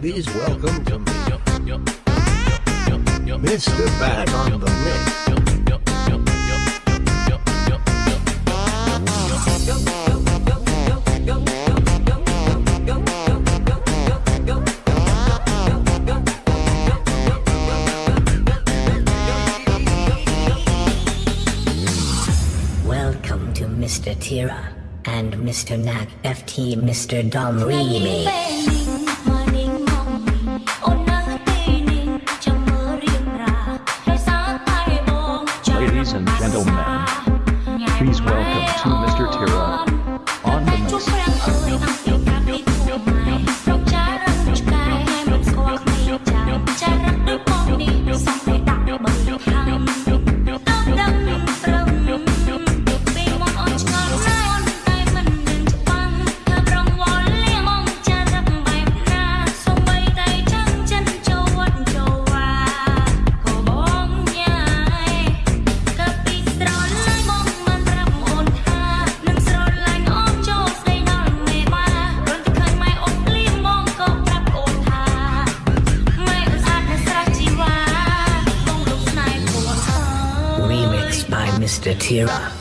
please welcome to me, Mr. Back on the Welcome to Mr. Tira and Mr. Nag FT Mr. Dom Remix. Ladies and gentlemen, please welcome to Mr. Tira. Mr. Tira.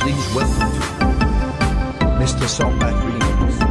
Please welcome Mr. Salma Green.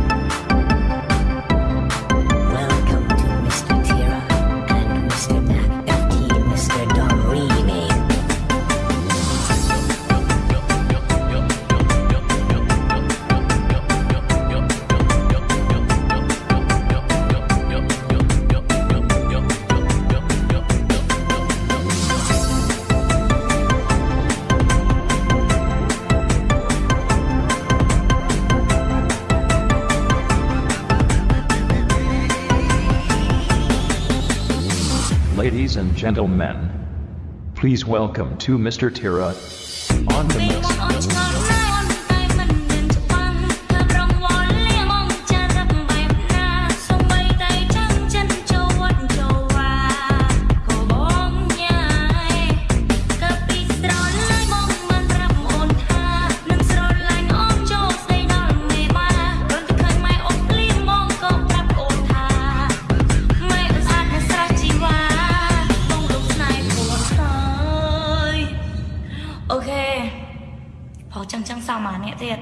Ladies and gentlemen, please welcome to Mr. Tira on the mix. 大马面这些